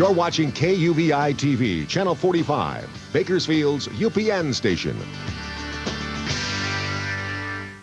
You're watching KUVI TV, Channel 45, Bakersfield's UPN station.